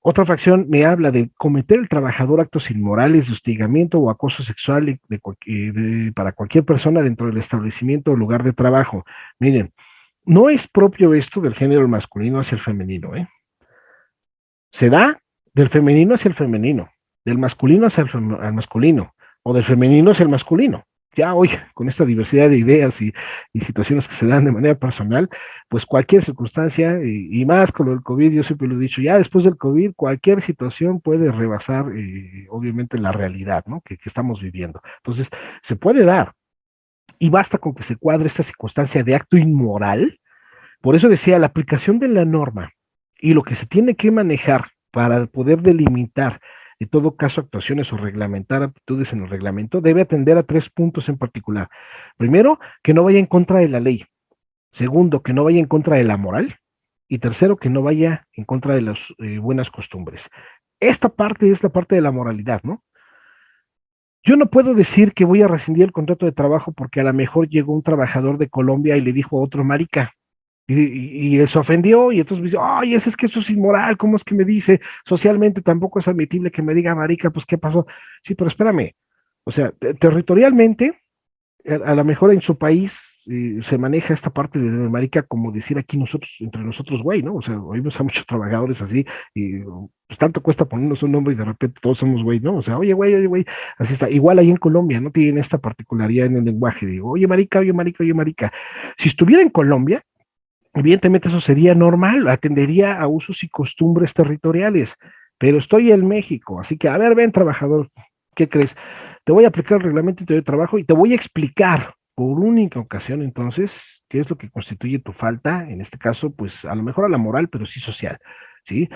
Otra fracción me habla de cometer el trabajador actos inmorales de hostigamiento o acoso sexual de, para cualquier persona dentro del establecimiento o lugar de trabajo. Miren, no es propio esto del género masculino hacia el femenino, ¿eh? Se da del femenino hacia el femenino, del masculino hacia el masculino, o del femenino hacia el masculino ya hoy, con esta diversidad de ideas y, situaciones que se dan de manera personal, pues cualquier circunstancia, y, más con del COVID, yo siempre lo he dicho, ya después del COVID, cualquier situación puede rebasar, eh, obviamente, la realidad, ¿no? Que, que estamos viviendo. Entonces, se puede dar, y basta con que se cuadre esta circunstancia de acto inmoral. Por eso decía, la aplicación de la norma y lo que se tiene que manejar para poder delimitar en todo caso actuaciones o reglamentar actitudes en el reglamento, debe atender a tres puntos en particular. Primero, que no vaya en contra de la ley. Segundo, que no vaya en contra de la moral. Y tercero, que no vaya en contra de las eh, buenas costumbres. Esta parte es la parte de la moralidad, ¿no? Yo no puedo decir que voy a rescindir el contrato de trabajo porque a lo mejor llegó un trabajador de Colombia y le dijo a otro marica, y, y, ofendió y entonces me dice, ay, es, es que eso es inmoral, ¿cómo es que me dice? Socialmente tampoco es admitible que me diga marica, pues ¿qué pasó? Sí, pero espérame, o sea, territorialmente, a, lo mejor en su país eh, se maneja esta parte de marica como decir aquí nosotros, entre nosotros, güey, ¿no? O sea, oímos a muchos trabajadores así y pues tanto cuesta ponernos un nombre y de repente todos somos güey, ¿no? O sea, oye, güey, oye, güey, así está. Igual ahí en Colombia, ¿no? Tienen esta particularidad en el lenguaje, digo, oye, marica, oye, marica, oye, marica. Si estuviera en Colombia, Evidentemente eso sería normal, atendería a usos y costumbres territoriales, pero estoy en México, así que a ver, ven trabajador, ¿qué crees? Te voy a aplicar el reglamento de trabajo y te voy a explicar por única ocasión entonces qué es lo que constituye tu falta, en este caso, pues a lo mejor a la moral, pero sí social, ¿sí?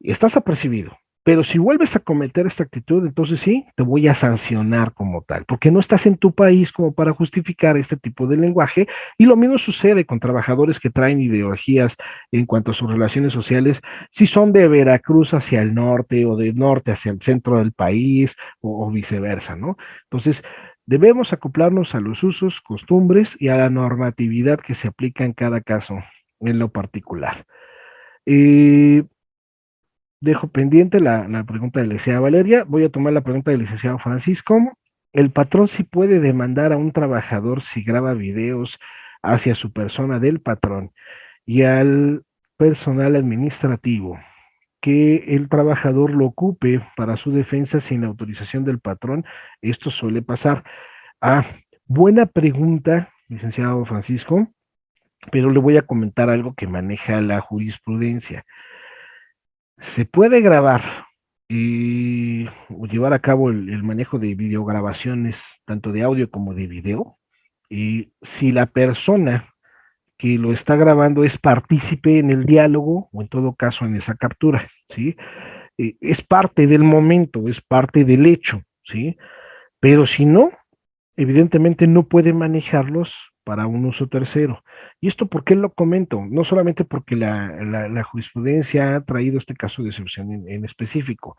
Estás apercibido, pero si vuelves a cometer esta actitud, entonces sí, te voy a sancionar como tal, porque no estás en tu país como para justificar este tipo de lenguaje. Y lo mismo sucede con trabajadores que traen ideologías en cuanto a sus relaciones sociales, si son de Veracruz hacia el norte o de norte hacia el centro del país o, viceversa, ¿no? Entonces, debemos acoplarnos a los usos, costumbres y a la normatividad que se aplica en cada caso en lo particular. Eh, dejo pendiente la, pregunta de la licenciada Valeria. Voy a tomar la pregunta del licenciado Francisco. El patrón sí puede demandar a un trabajador si graba videos hacia su persona del patrón y al personal administrativo que el trabajador lo ocupe para su defensa sin la autorización del patrón. Esto suele pasar. Ah, buena pregunta, licenciado Francisco, pero le voy a comentar algo que maneja la jurisprudencia se puede grabar y llevar a cabo el, manejo de videograbaciones, tanto de audio como de video, y si la persona que lo está grabando es partícipe en el diálogo o en todo caso en esa captura, ¿sí? Eh, es parte del momento, es parte del hecho, ¿sí? Pero si no, evidentemente no puede manejarlos para un uso tercero. ¿Y esto por qué lo comento? No solamente porque la, jurisprudencia ha traído este caso de excepción en, específico.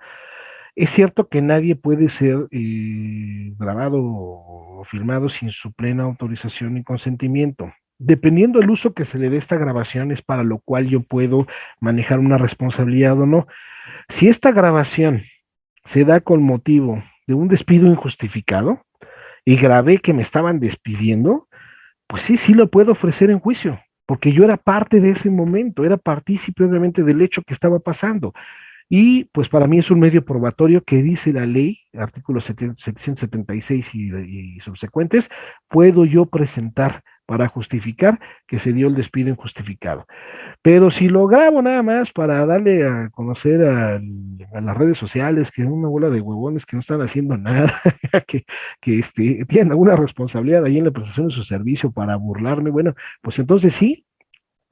Es cierto que nadie puede ser eh, grabado o filmado sin su plena autorización y consentimiento. Dependiendo del uso que se le dé esta grabación es para lo cual yo puedo manejar una responsabilidad o no. Si esta grabación se da con motivo de un despido injustificado y grabé que me estaban despidiendo, pues sí, sí lo puedo ofrecer en juicio, porque yo era parte de ese momento, era partícipe obviamente del hecho que estaba pasando. Y pues para mí es un medio probatorio que dice la ley, artículos 776 y, y subsecuentes, puedo yo presentar para justificar que se dio el despido injustificado. Pero si lo grabo nada más para darle a conocer a, las redes sociales que es una bola de huevones que no están haciendo nada, que, que este, tienen alguna responsabilidad ahí en la prestación de su servicio para burlarme, bueno, pues entonces sí,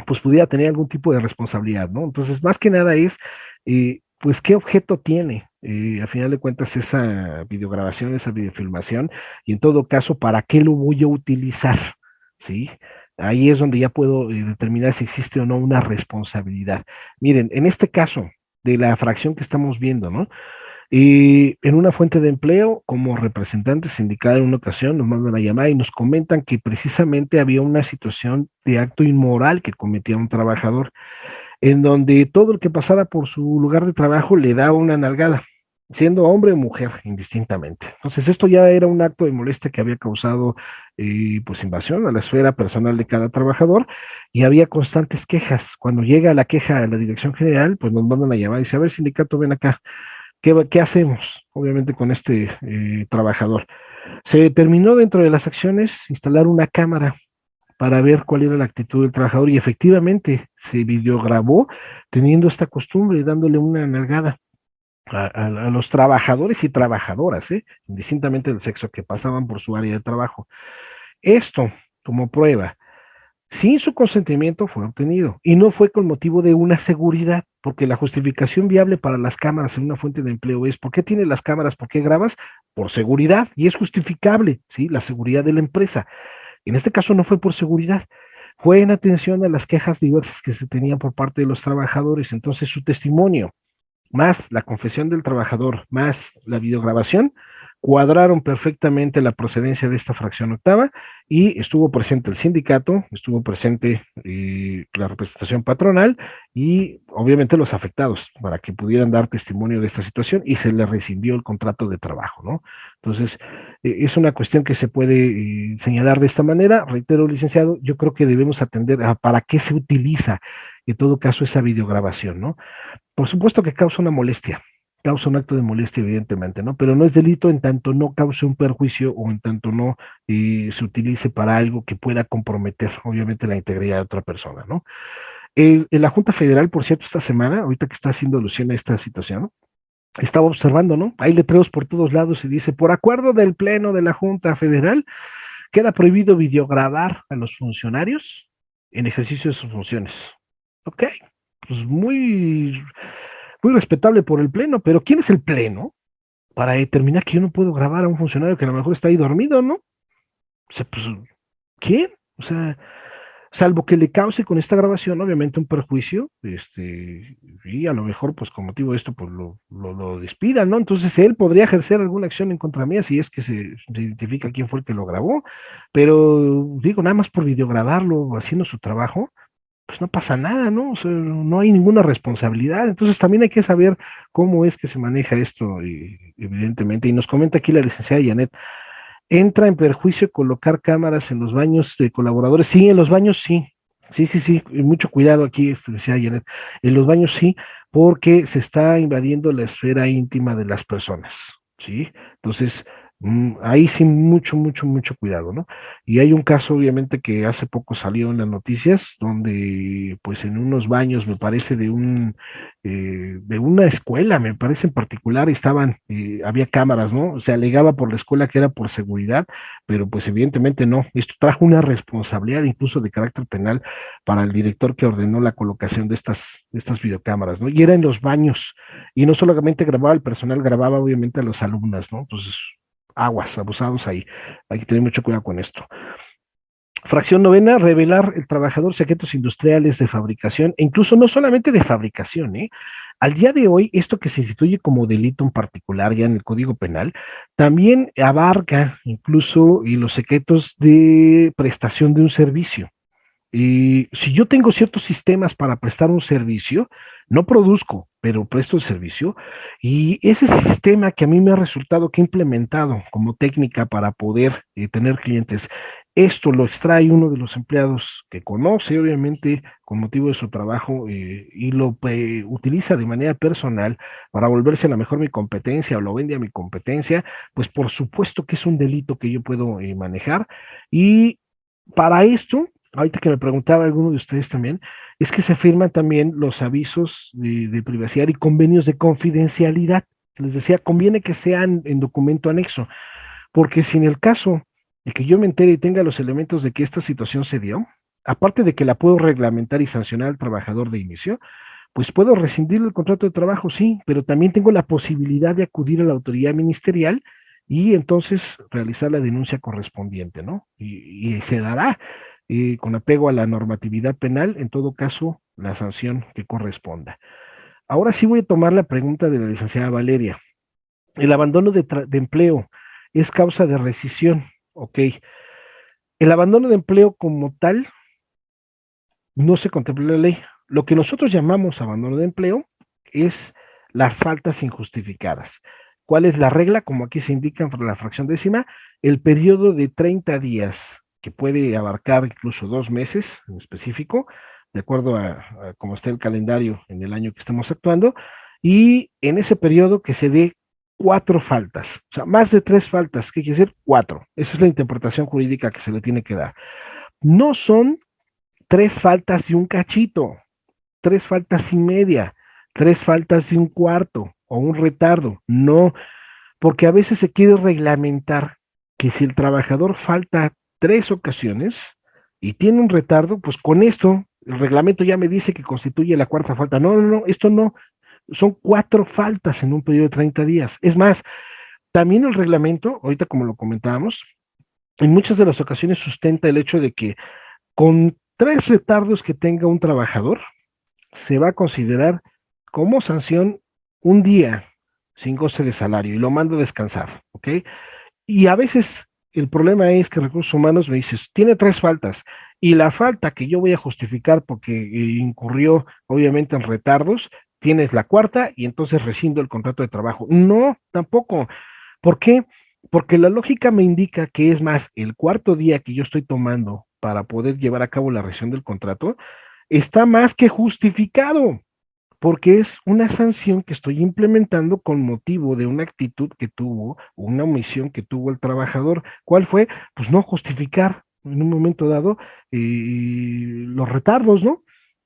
pues pudiera tener algún tipo de responsabilidad, ¿no? Entonces, más que nada es, eh, pues, ¿qué objeto tiene? Eh, a final de cuentas, esa videograbación, esa videofilmación, y en todo caso, ¿para qué lo voy a utilizar? ¿Sí? Ahí es donde ya puedo eh, determinar si existe o no una responsabilidad. Miren, en este caso de la fracción que estamos viendo, ¿no? Y en una fuente de empleo, como representante sindical en una ocasión, nos mandan a llamar y nos comentan que precisamente había una situación de acto inmoral que cometía un trabajador. en donde todo el que pasara por su lugar de trabajo le daba una nalgada siendo hombre o mujer, indistintamente. Entonces, esto ya era un acto de molestia que había causado eh, pues invasión a la esfera personal de cada trabajador y había constantes quejas. Cuando llega la queja a la dirección general, pues nos mandan a llamar y dice, a ver, sindicato, ven acá, ¿qué, qué hacemos? Obviamente con este eh, trabajador. Se terminó dentro de las acciones instalar una cámara para ver cuál era la actitud del trabajador y efectivamente se videograbó teniendo esta costumbre, dándole una nalgada a, los trabajadores y trabajadoras, ¿eh? indistintamente del sexo, que pasaban por su área de trabajo. Esto, como prueba, sin su consentimiento fue obtenido y no fue con motivo de una seguridad, porque la justificación viable para las cámaras en una fuente de empleo es, ¿por qué tienes las cámaras? ¿Por qué grabas? Por seguridad y es justificable, ¿sí? La seguridad de la empresa. En este caso no fue por seguridad, fue en atención a las quejas diversas que se tenían por parte de los trabajadores. Entonces su testimonio más la confesión del trabajador, más la videograbación, cuadraron perfectamente la procedencia de esta fracción octava y estuvo presente el sindicato, estuvo presente eh, la representación patronal y obviamente los afectados para que pudieran dar testimonio de esta situación y se les rescindió el contrato de trabajo, ¿no? Entonces, eh, es una cuestión que se puede eh, señalar de esta manera. Reitero, licenciado, yo creo que debemos atender a para qué se utiliza en todo caso esa videograbación, ¿no? Por supuesto que causa una molestia, causa un acto de molestia, evidentemente, ¿no? Pero no es delito en tanto no cause un perjuicio o en tanto no eh, se utilice para algo que pueda comprometer, obviamente, la integridad de otra persona, ¿no? en la Junta Federal, por cierto, esta semana, ahorita que está haciendo alusión a esta situación, estaba observando, ¿no? Hay letreros por todos lados y dice, por acuerdo del Pleno de la Junta Federal, queda prohibido videograbar a los funcionarios en ejercicio de sus funciones. Ok, pues muy, muy respetable por el Pleno, pero ¿quién es el Pleno para determinar que yo no puedo grabar a un funcionario que a lo mejor está ahí dormido, ¿no? O sea, pues, ¿quién? O sea, salvo que le cause con esta grabación, obviamente, un perjuicio, este, y a lo mejor, pues, con motivo de esto, pues, lo, lo, despidan, ¿no? Entonces, él podría ejercer alguna acción en contra mía si es que se, identifica quién fue el que lo grabó, pero, digo, nada más por videograbarlo, haciendo su trabajo, pues no pasa nada, ¿no? No hay ninguna responsabilidad. Entonces también hay que saber cómo es que se maneja esto, evidentemente. Y nos comenta aquí la licenciada Janet, ¿entra en perjuicio colocar cámaras en los baños de colaboradores? Sí, en los baños sí. Sí, sí, sí, mucho cuidado aquí, este, decía Janet. En los baños sí, porque se está invadiendo la esfera íntima de las personas, ¿sí? Entonces, ahí sí mucho, mucho, mucho cuidado, ¿no? Y hay un caso, obviamente, que hace poco salió en las noticias, donde, pues, en unos baños, me parece, de un, eh, de una escuela, me parece en particular, estaban, eh, había cámaras, ¿no? Se alegaba por la escuela que era por seguridad, pero pues evidentemente no. Esto trajo una responsabilidad incluso de carácter penal para el director que ordenó la colocación de estas, de estas videocámaras, ¿no? Y era en los baños, y no solamente grababa el personal, grababa obviamente a los alumnos, ¿no? Entonces, aguas, abusados ahí. Hay que tener mucho cuidado con esto. Fracción novena, revelar el trabajador secretos industriales de fabricación, e incluso no solamente de fabricación, ¿eh? Al día de hoy, esto que se instituye como delito en particular ya en el Código Penal, también abarca incluso y los secretos de prestación de un servicio. Y si yo tengo ciertos sistemas para prestar un servicio, no produzco, pero presto el servicio, y ese sistema que a mí me ha resultado que he implementado como técnica para poder eh, tener clientes, esto lo extrae uno de los empleados que conoce, obviamente, con motivo de su trabajo, eh, y lo eh, utiliza de manera personal para volverse a la mejor mi competencia o lo vende a mi competencia, pues por supuesto que es un delito que yo puedo manejar. Y para esto, ahorita que me preguntaba alguno de ustedes también, es que se firman también los avisos de, privacidad y convenios de confidencialidad. Les decía, conviene que sean en documento anexo, porque si en el caso de que yo me entere y tenga los elementos de que esta situación se dio, aparte de que la puedo reglamentar y sancionar al trabajador de inicio, pues puedo rescindir el contrato de trabajo, sí, pero también tengo la posibilidad de acudir a la autoridad ministerial y entonces realizar la denuncia correspondiente, ¿no? y se dará con apego a la normatividad penal, en todo caso, la sanción que corresponda. Ahora sí voy a tomar la pregunta de la licenciada Valeria. El abandono de, empleo es causa de rescisión, ok. El abandono de empleo como tal no se contempla en la ley. lo que nosotros llamamos abandono de empleo es las faltas injustificadas. ¿Cuál es la regla? Como aquí se indica por la fracción décima, el periodo de 30 días, que puede abarcar incluso dos meses en específico, de acuerdo a, cómo está el calendario en el año que estamos actuando, y en ese periodo que se dé cuatro faltas, o sea, más de tres faltas, ¿qué quiere decir? Cuatro. Esa es la interpretación jurídica que se le tiene que dar. No son tres faltas y un cachito, tres faltas y media, tres faltas y un cuarto o un retardo, no, porque a veces se quiere reglamentar que si el trabajador falta tres ocasiones y tiene un retardo, pues con esto el reglamento ya me dice que constituye la cuarta falta. No, no, no, esto no, son cuatro faltas en un periodo de 30 días. Es más, también el reglamento, ahorita como lo comentábamos, en muchas de las ocasiones sustenta el hecho de que con tres retardos que tenga un trabajador, se va a considerar como sanción un día sin goce de salario y lo mando a descansar, ¿ok? Y a veces el problema es que recursos humanos me dices, tiene tres faltas, y la falta que yo voy a justificar porque eh, incurrió obviamente en retardos, tienes la cuarta y entonces rescindo el contrato de trabajo. No, tampoco. ¿Por qué? Porque la lógica me indica que es más el cuarto día que yo estoy tomando para poder llevar a cabo la rescisión del contrato, está más que justificado, porque es una sanción que estoy implementando con motivo de una actitud que tuvo, una omisión que tuvo el trabajador. ¿Cuál fue? Pues no justificar en un momento dado eh, los retardos, ¿no?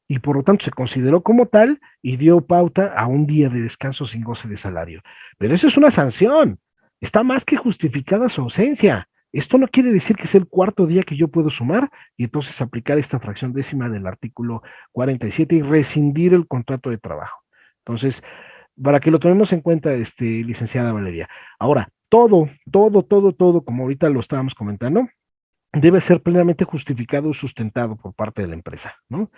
y por lo tanto se consideró como tal y dio pauta a un día de descanso sin goce de salario. Pero eso es una sanción, está más que justificada su ausencia. Esto no quiere decir que es el cuarto día que yo puedo sumar y entonces aplicar esta fracción décima del artículo 47 y rescindir el contrato de trabajo. Entonces, para que lo tomemos en cuenta, este, licenciada Valeria. Ahora, todo, todo, todo, todo, como ahorita lo estábamos comentando, debe ser plenamente justificado y sustentado por parte de la empresa, ¿no?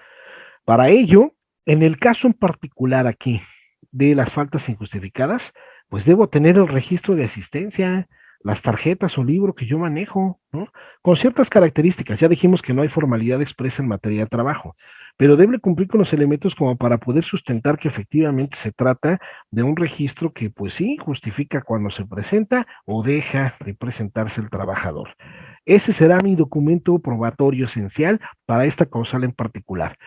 Para ello, en el caso en particular aquí de las faltas injustificadas, pues debo tener el registro de asistencia, las tarjetas o libro que yo manejo, ¿no? Con ciertas características, ya dijimos que no hay formalidad expresa en materia de trabajo, pero debe cumplir con los elementos como para poder sustentar que efectivamente se trata de un registro que pues sí justifica cuando se presenta o deja de presentarse el trabajador. Ese será mi documento probatorio esencial para esta causal en particular.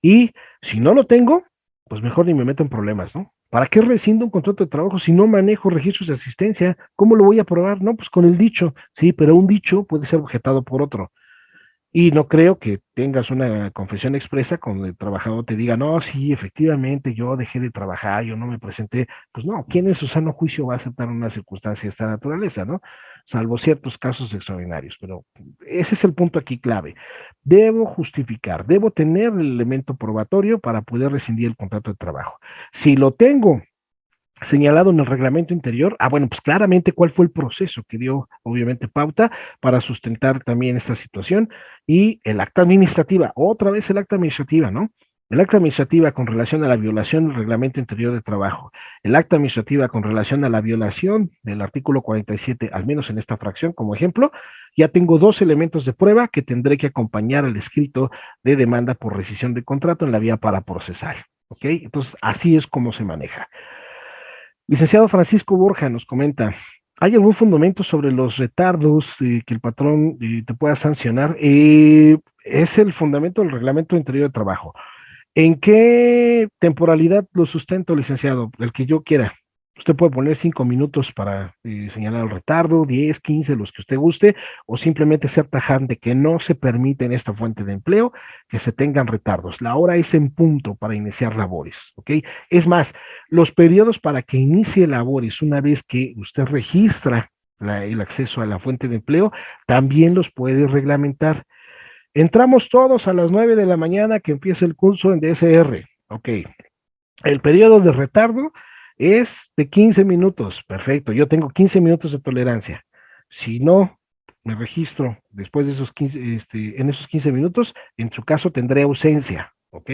Y si no lo tengo, pues mejor ni me meto en problemas, ¿no? ¿Para qué rescindo un contrato de trabajo si no manejo registros de asistencia? ¿Cómo lo voy a probar? No, pues con el dicho, sí, pero un dicho puede ser objetado por otro. Y no creo que tengas una confesión expresa cuando el trabajador te diga, no, sí, efectivamente, yo dejé de trabajar, yo no me presenté. Pues no, ¿quién en su sano juicio va a aceptar una circunstancia de esta naturaleza, no? Salvo ciertos casos extraordinarios. Pero ese es el punto aquí clave. Debo justificar, debo tener el elemento probatorio para poder rescindir el contrato de trabajo. Si lo tengo señalado en el reglamento interior, ah, bueno, pues claramente cuál fue el proceso que dio, obviamente, pauta para sustentar también esta situación y el acta administrativa, otra vez el acta administrativa, ¿no? El acta administrativa con relación a la violación del reglamento interior de trabajo, el acta administrativa con relación a la violación del artículo 47, al menos en esta fracción como ejemplo, ya tengo dos elementos de prueba que tendré que acompañar al escrito de demanda por rescisión de contrato en la vía para procesar, ¿ok? Entonces, así es como se maneja. Licenciado Francisco Borja nos comenta, ¿hay algún fundamento sobre los retardos que el patrón eh, te pueda sancionar? Eh, es el fundamento del reglamento interior de trabajo. ¿En qué temporalidad lo sustento, licenciado? El que yo quiera. Usted puede poner cinco minutos para eh, señalar el retardo, 10, 15, los que usted guste, o simplemente ser tajante que no se permite en esta fuente de empleo que se tengan retardos. La hora es en punto para iniciar labores, ¿ok? Es más, los periodos para que inicie labores, una vez que usted registra el acceso a la fuente de empleo, también los puede reglamentar. Entramos todos a las 9 de la mañana que empieza el curso en DSR, ok. El periodo de retardo es de 15 minutos, perfecto, yo tengo 15 minutos de tolerancia. Si no me registro después de esos 15, este, en esos 15 minutos, en su caso tendré ausencia, ¿ok?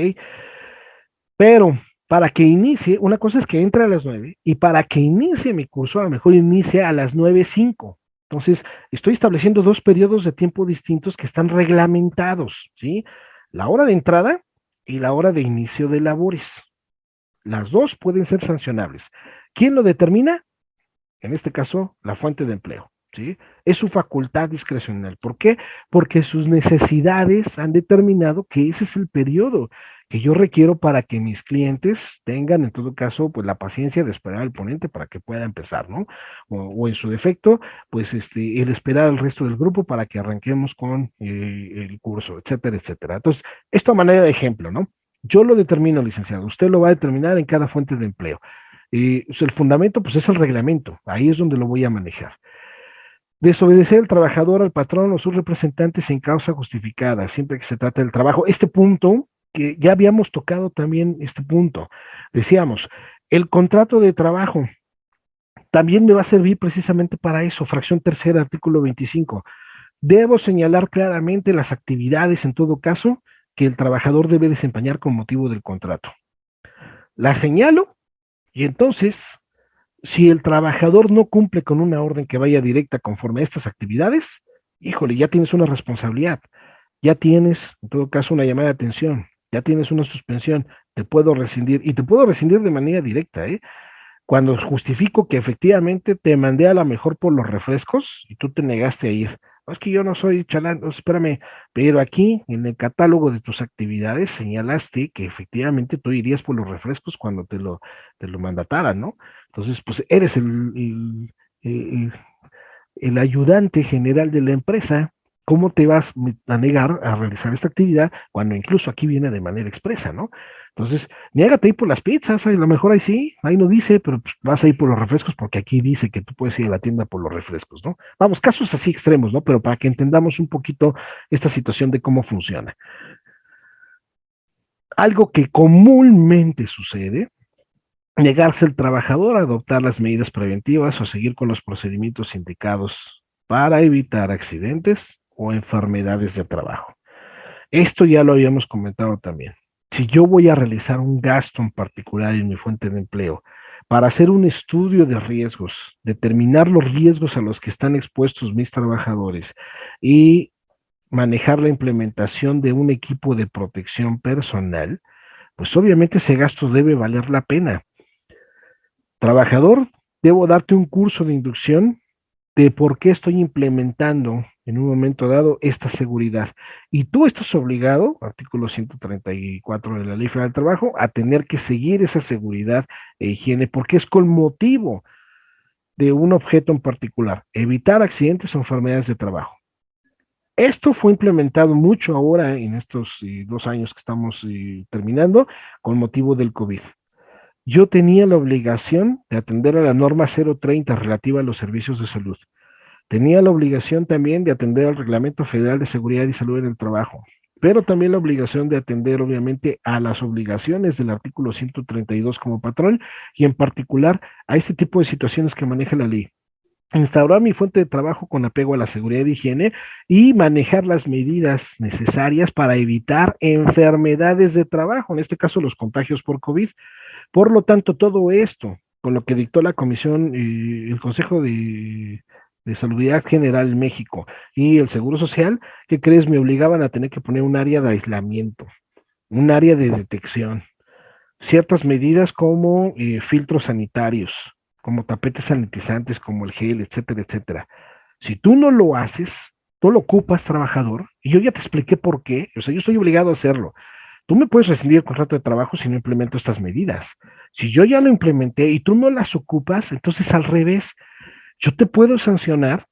Pero para que inicie, una cosa es que entre a las 9 y para que inicie mi curso, a lo mejor inicie a las 9.05. Entonces, estoy estableciendo dos periodos de tiempo distintos que están reglamentados, ¿sí? La hora de entrada y la hora de inicio de labores. Las dos pueden ser sancionables. ¿Quién lo determina? En este caso, la fuente de empleo. ¿sí? Es su facultad discrecional. ¿Por qué? Porque sus necesidades han determinado que ese es el periodo que yo requiero para que mis clientes tengan, en todo caso, pues la paciencia de esperar al ponente para que pueda empezar, ¿no? O, en su defecto, pues este, el esperar al resto del grupo para que arranquemos con eh, el curso, etcétera, etcétera. Entonces, esto a manera de ejemplo, ¿no? Yo lo determino, licenciado, usted lo va a determinar en cada fuente de empleo. Y el fundamento, pues es el reglamento, ahí es donde lo voy a manejar. Desobedecer al trabajador, al patrón o sus representantes sin causa justificada, siempre que se trate del trabajo. Este punto, que ya habíamos tocado también este punto, decíamos, el contrato de trabajo también me va a servir precisamente para eso, fracción tercera, artículo 25. Debo señalar claramente las actividades, en todo caso, que el trabajador debe desempeñar con motivo del contrato. La señalo y entonces, si el trabajador no cumple con una orden que vaya directa conforme a estas actividades, híjole, ya tienes una responsabilidad, ya tienes, en todo caso, una llamada de atención, ya tienes una suspensión, te puedo rescindir, y te puedo rescindir de manera directa, ¿eh? Cuando justifico que efectivamente te mandé a la mejor por los refrescos y tú te negaste a ir es que yo no soy chalán, espérame, pero aquí en el catálogo de tus actividades señalaste que efectivamente tú irías por los refrescos cuando te lo, te lo mandataran, ¿no? Entonces, pues eres el, el ayudante general de la empresa, ¿cómo te vas a negar a realizar esta actividad cuando incluso aquí viene de manera expresa, ¿no? Entonces, niégate ir por las pizzas, a lo mejor ahí sí, ahí no dice, pero pues, vas a ir por los refrescos porque aquí dice que tú puedes ir a la tienda por los refrescos, ¿no? Vamos, casos así extremos, ¿no? Pero para que entendamos un poquito esta situación de cómo funciona. Algo que comúnmente sucede, negarse al trabajador a adoptar las medidas preventivas o seguir con los procedimientos indicados para evitar accidentes o enfermedades de trabajo. Esto ya lo habíamos comentado también si yo voy a realizar un gasto en particular en mi fuente de empleo para hacer un estudio de riesgos, determinar los riesgos a los que están expuestos mis trabajadores y manejar la implementación de un equipo de protección personal, pues obviamente ese gasto debe valer la pena. Trabajador, debo darte un curso de inducción de por qué estoy implementando en un momento dado esta seguridad. Y tú estás obligado, artículo 134 de la Ley Federal del Trabajo, a tener que seguir esa seguridad e higiene porque es con motivo de un objeto en particular, evitar accidentes o enfermedades de trabajo. Esto fue implementado mucho ahora en estos eh, dos años que estamos eh, terminando con motivo del COVID. Yo tenía la obligación de atender a la norma 030 relativa a los servicios de salud Tenía la obligación también de atender al Reglamento Federal de Seguridad y Salud en el Trabajo, pero también la obligación de atender obviamente a las obligaciones del artículo 132 como patrón y en particular a este tipo de situaciones que maneja la ley instaurar mi fuente de trabajo con apego a la seguridad y higiene y manejar las medidas necesarias para evitar enfermedades de trabajo, en este caso los contagios por COVID. Por lo tanto, todo esto, con lo que dictó la comisión, y el Consejo de de Salubridad General en México y el Seguro Social, ¿qué crees? Me obligaban a tener que poner un área de aislamiento, un área de detección, ciertas medidas como eh, filtros sanitarios, como tapetes sanitizantes, como el gel, etcétera, etcétera. Si tú no lo haces, tú lo ocupas, trabajador, y yo ya te expliqué por qué, o sea, yo estoy obligado a hacerlo. Tú me puedes rescindir el contrato de trabajo si no implemento estas medidas. Si yo ya lo implementé y tú no las ocupas, entonces al revés, yo te puedo sancionar,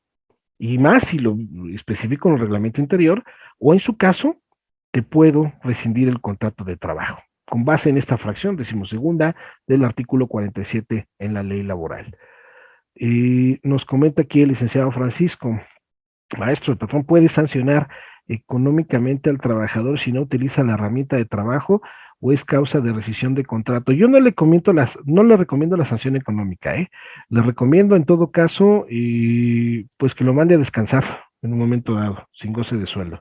y más si lo especifico en el reglamento interior, o en su caso, te puedo rescindir el contrato de trabajo, con base en esta fracción decimosegunda del artículo 47 en la ley laboral. Nos comenta aquí el licenciado Francisco, maestro, el patrón puede sancionar económicamente al trabajador si no utiliza la herramienta de trabajo o es causa de rescisión de contrato. Yo no le comento las, no le recomiendo la sanción económica, ¿eh? Le recomiendo en todo caso, y pues que lo mande a descansar en un momento dado, sin goce de sueldo.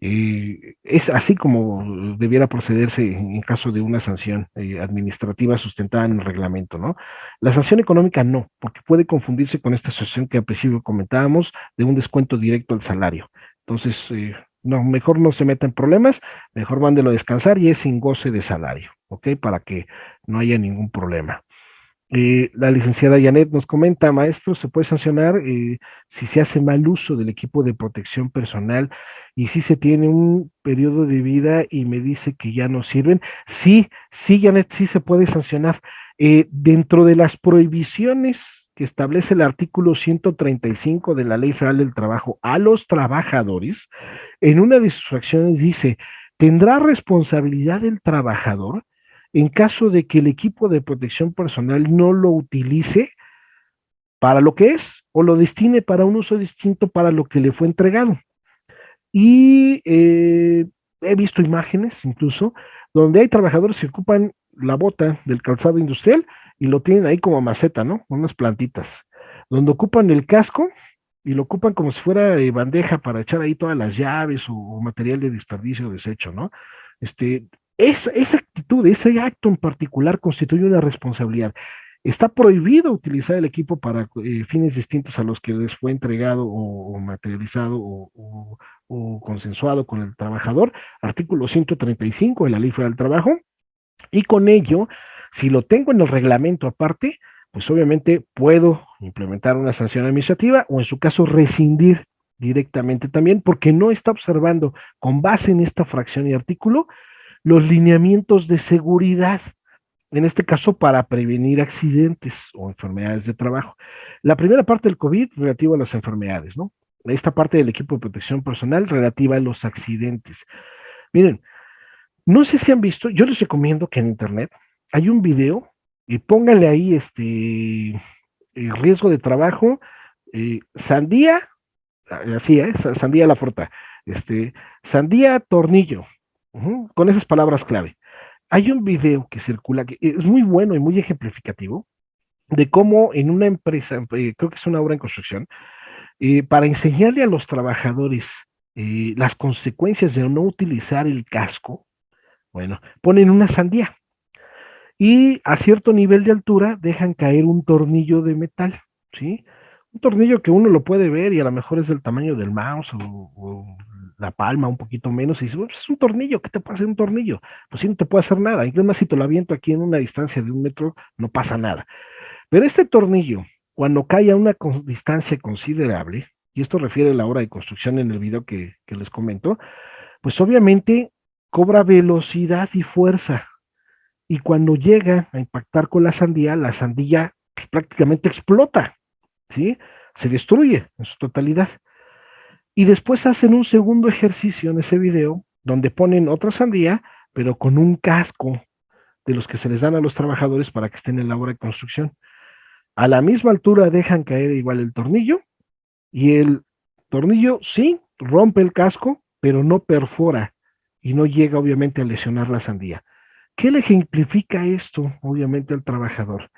Y es así como debiera procederse en caso de una sanción eh, administrativa sustentada en el reglamento, ¿no? La sanción económica no, porque puede confundirse con esta sanción que al principio comentábamos de un descuento directo al salario. Entonces, eh, no, mejor no se meta en problemas, mejor mándelo a descansar y es sin goce de salario, ¿ok? Para que no haya ningún problema. Eh, la licenciada Janet nos comenta, maestro, se puede sancionar eh, si se hace mal uso del equipo de protección personal y si se tiene un periodo de vida y me dice que ya no sirven. Sí, sí, Janet, sí se puede sancionar. Eh, dentro de las prohibiciones que establece el artículo 135 de la Ley Federal del Trabajo a los trabajadores, en una de sus fracciones dice, tendrá responsabilidad el trabajador en caso de que el equipo de protección personal no lo utilice para lo que es o lo destine para un uso distinto para lo que le fue entregado. Y eh, he visto imágenes incluso donde hay trabajadores que ocupan la bota del calzado industrial y lo tienen ahí como maceta, ¿no? Unas plantitas, donde ocupan el casco y lo ocupan como si fuera de bandeja para echar ahí todas las llaves o, material de desperdicio o desecho, ¿no? Este, esa actitud, ese acto en particular constituye una responsabilidad. Está prohibido utilizar el equipo para eh, fines distintos a los que les fue entregado o, materializado o, consensuado con el trabajador. Artículo 135 de la Ley Federal del Trabajo. Y con ello, si lo tengo en el reglamento aparte, pues obviamente puedo implementar una sanción administrativa o en su caso rescindir directamente también porque no está observando con base en esta fracción y artículo los lineamientos de seguridad, en este caso para prevenir accidentes o enfermedades de trabajo. La primera parte del COVID relativa a las enfermedades, ¿no? Esta parte del equipo de protección personal relativa a los accidentes. Miren, no sé si han visto, yo les recomiendo que en internet hay un video y pónganle ahí este riesgo de trabajo, eh, sandía, así es, sandía la fruta, este, sandía tornillo, con esas palabras clave. Hay un video que circula que es muy bueno y muy ejemplificativo de cómo en una empresa, eh, creo que es una obra en construcción, eh, para enseñarle a los trabajadores eh, las consecuencias de no utilizar el casco, bueno, ponen una sandía y a cierto nivel de altura dejan caer un tornillo de metal, ¿sí? Un tornillo que uno lo puede ver y a lo mejor es del tamaño del mouse o la palma un poquito menos y dices, pues, es un tornillo, ¿qué te puede hacer un tornillo? Pues sí, no te puede hacer nada. Incluso más si te lo aviento aquí en una distancia de un metro, no pasa nada. Pero este tornillo, cuando cae a una distancia considerable, y esto refiere a la hora de construcción en el video que, les comento, pues obviamente cobra velocidad y fuerza. Y cuando llega a impactar con la sandía, la sandía pues, prácticamente explota, ¿sí? Se destruye en su totalidad. Y después hacen un segundo ejercicio en ese video donde ponen otra sandía, pero con un casco de los que se les dan a los trabajadores para que estén en la obra de construcción. A la misma altura dejan caer igual el tornillo y el tornillo sí rompe el casco, pero no perfora y no llega obviamente a lesionar la sandía. ¿Qué le ejemplifica esto obviamente al trabajador?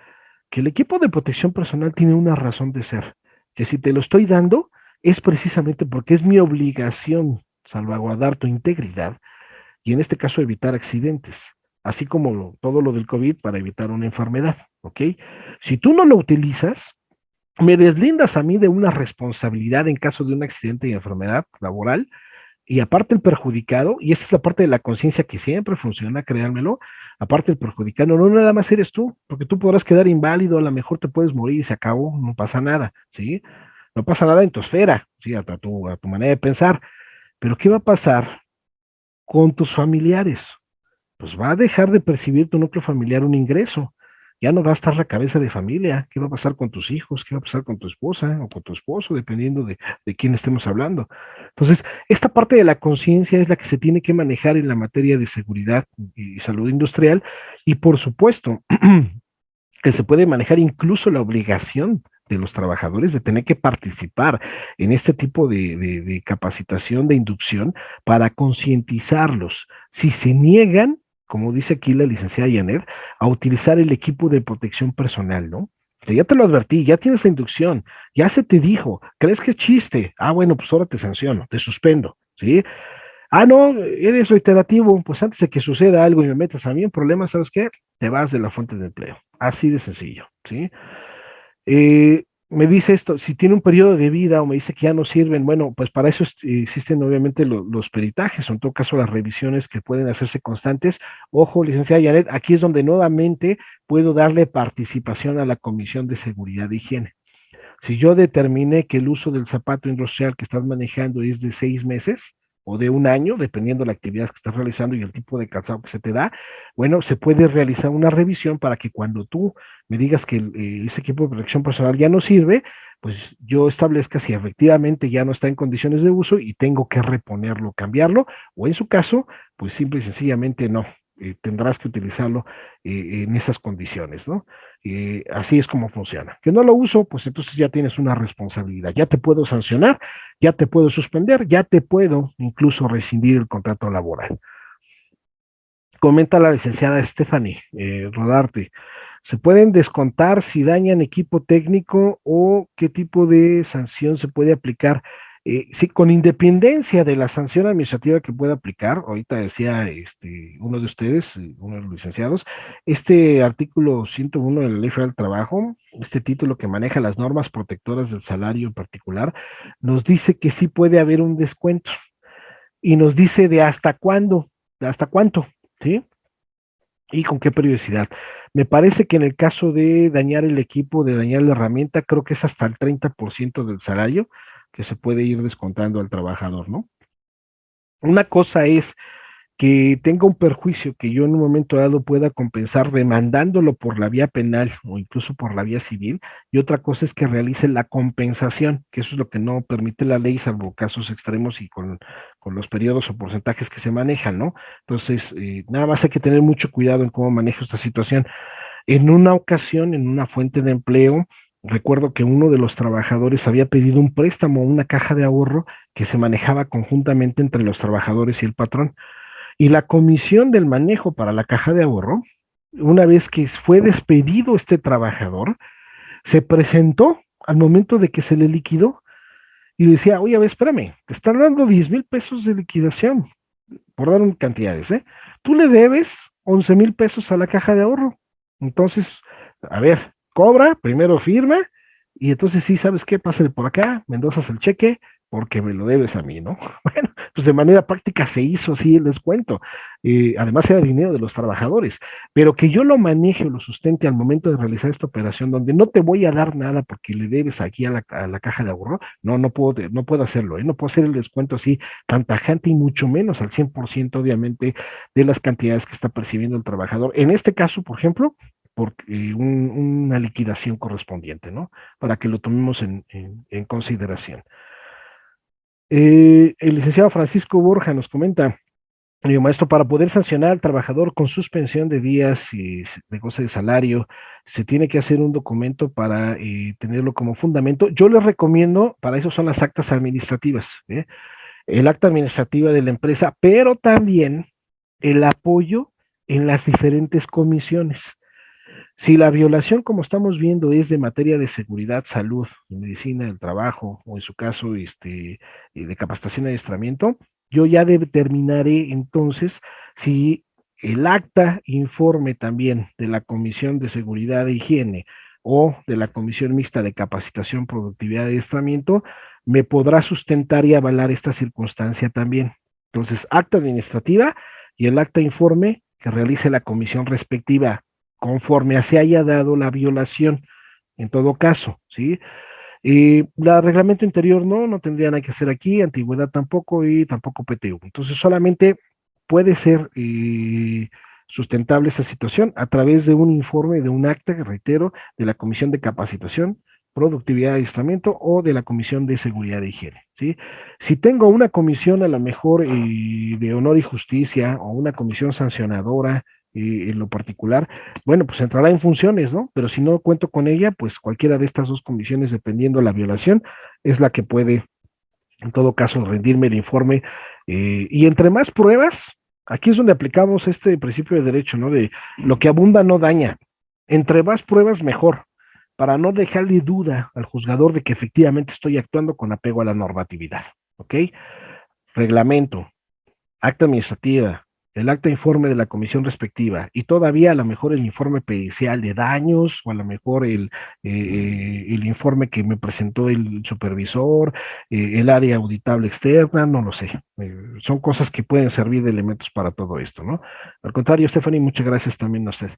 Que el equipo de protección personal tiene una razón de ser, que si te lo estoy dando, es precisamente porque es mi obligación salvaguardar tu integridad y en este caso evitar accidentes, así como todo lo del COVID para evitar una enfermedad, ¿ok? Si tú no lo utilizas, me deslindas a mí de una responsabilidad en caso de un accidente y enfermedad laboral, y aparte el perjudicado, y esa es la parte de la conciencia que siempre funciona, créanmelo, aparte el perjudicado, no nada más eres tú, porque tú podrás quedar inválido, a lo mejor te puedes morir y se acabó, no pasa nada, ¿sí? No pasa nada en tu esfera, ¿sí? a, tu, manera de pensar. Pero ¿qué va a pasar con tus familiares? Pues va a dejar de percibir tu núcleo familiar un ingreso. Ya no va a estar la cabeza de familia. ¿Qué va a pasar con tus hijos? ¿Qué va a pasar con tu esposa o con tu esposo? Dependiendo de, de quién estemos hablando. Entonces, esta parte de la conciencia es la que se tiene que manejar en la materia de seguridad y salud industrial. Y por supuesto, que se puede manejar incluso la obligación de los trabajadores de tener que participar en este tipo de, capacitación, de inducción, para concientizarlos. Si se niegan, como dice aquí la licenciada Yanet, a utilizar el equipo de protección personal, ¿no? ya te lo advertí, ya tienes la inducción, ya se te dijo, ¿crees que es chiste? Ah, bueno, pues ahora te sanciono, te suspendo, ¿sí? Ah, no, eres reiterativo, pues antes de que suceda algo y me metas a mí en problemas, ¿sabes qué? Te vas de la fuente de empleo, así de sencillo, ¿sí? Eh, me dice esto, si tiene un periodo de vida o me dice que ya no sirven, bueno, pues para eso existen obviamente los peritajes, o en todo caso las revisiones que pueden hacerse constantes. Ojo, licenciada Yanet, aquí es donde nuevamente puedo darle participación a la Comisión de Seguridad de Higiene. Si yo determiné que el uso del zapato industrial que estás manejando es de seis meses, o de un año, dependiendo de la actividad que estás realizando y el tipo de calzado que se te da, bueno, se puede realizar una revisión para que cuando tú me digas que eh, ese equipo de protección personal ya no sirve, pues yo establezca si efectivamente ya no está en condiciones de uso y tengo que reponerlo, cambiarlo, o en su caso, pues simple y sencillamente no, eh, tendrás que utilizarlo eh, en esas condiciones, ¿no? Eh, así es como funciona. Que no lo uso, pues entonces ya tienes una responsabilidad. Ya te puedo sancionar, ya te puedo suspender, ya te puedo incluso rescindir el contrato laboral. Comenta la licenciada Stephanie Rodarte. ¿Se pueden descontar si dañan equipo técnico o qué tipo de sanción se puede aplicar? Eh, sí, con independencia de la sanción administrativa que pueda aplicar, ahorita decía este, uno de ustedes, eh, uno de los licenciados, este artículo 101 de la Ley Federal del Trabajo, este título que maneja las normas protectoras del salario en particular, nos dice que sí puede haber un descuento y nos dice de hasta cuándo, de hasta cuánto, ¿sí? Y con qué periodicidad. Me parece que en el caso de dañar el equipo, de dañar la herramienta, creo que es hasta el 30% del salario que se puede ir descontando al trabajador, ¿no? Una cosa es que tenga un perjuicio que yo en un momento dado pueda compensar demandándolo por la vía penal o incluso por la vía civil, y otra cosa es que realice la compensación, que eso es lo que no permite la ley, salvo casos extremos y con, los periodos o porcentajes que se manejan, ¿no? Entonces, eh, nada más hay que tener mucho cuidado en cómo manejo esta situación. En una ocasión, en una fuente de empleo, recuerdo que uno de los trabajadores había pedido un préstamo, una caja de ahorro que se manejaba conjuntamente entre los trabajadores y el patrón. Y la comisión del manejo para la caja de ahorro, una vez que fue despedido este trabajador, se presentó al momento de que se le liquidó y decía, oye, a ver, espérame, te están dando 10 mil pesos de liquidación, por dar cantidades, ¿eh? Tú le debes 11 mil pesos a la caja de ahorro. Entonces, a ver, cobra, primero firma, y entonces sí, ¿sabes qué? Pásale por acá, me endosas el cheque, porque me lo debes a mí, ¿no? Bueno, pues de manera práctica se hizo así el descuento. Eh, además era dinero de los trabajadores, pero que yo lo maneje o lo sustente al momento de realizar esta operación, donde no te voy a dar nada porque le debes aquí a la, caja de ahorro, no, no puedo, no puedo hacerlo, ¿eh? no puedo hacer el descuento así tan tajante y mucho menos al 100% obviamente de las cantidades que está percibiendo el trabajador. En este caso, por ejemplo, por una liquidación correspondiente, ¿no? Para que lo tomemos en, consideración. Eh, el licenciado Francisco Borja nos comenta, maestro, para poder sancionar al trabajador con suspensión de días y de goce de salario, se tiene que hacer un documento para eh, tenerlo como fundamento. Yo les recomiendo, para eso son las actas administrativas, ¿eh? el acta administrativa de la empresa, pero también el apoyo en las diferentes comisiones. Si la violación, como estamos viendo, es de materia de seguridad, salud, medicina del trabajo, o en su caso, este, eh, de capacitación y adiestramiento, yo ya determinaré entonces si el acta informe también de la Comisión de Seguridad e Higiene o de la Comisión Mixta de Capacitación, Productividad y Adiestramiento, me podrá sustentar y avalar esta circunstancia también. Entonces, acta administrativa y el acta informe que realice la comisión respectiva conforme se haya dado la violación, en todo caso, ¿sí? Y la reglamento interior no, no tendría nada que hacer aquí, antigüedad tampoco y tampoco PTU. Entonces solamente puede ser eh, sustentable esa situación a través de un informe, de un acta, reitero, de la Comisión de Capacitación, Productividad y Adiestramiento o de la Comisión de Seguridad de Higiene. ¿sí? Si tengo una comisión a lo mejor eh, de honor y justicia o una comisión sancionadora en lo particular, bueno, pues entrará en funciones, ¿no? Pero si no cuento con ella, pues cualquiera de estas dos comisiones, dependiendo de la violación, es la que puede, en todo caso, rendirme el informe. Eh, y entre más pruebas, aquí es donde aplicamos este principio de derecho, ¿no? De lo que abunda no daña. Entre más pruebas, mejor, para no dejarle duda al juzgador de que efectivamente estoy actuando con apego a la normatividad, ¿ok? Reglamento, acta administrativa, el acta informe de la comisión respectiva y todavía a lo mejor el informe pericial de daños o a lo mejor el, eh, el informe que me presentó el supervisor, eh, el área auditable externa, no lo sé. Eh, son cosas que pueden servir de elementos para todo esto, ¿no? Al contrario, Stephanie, muchas gracias también a usted.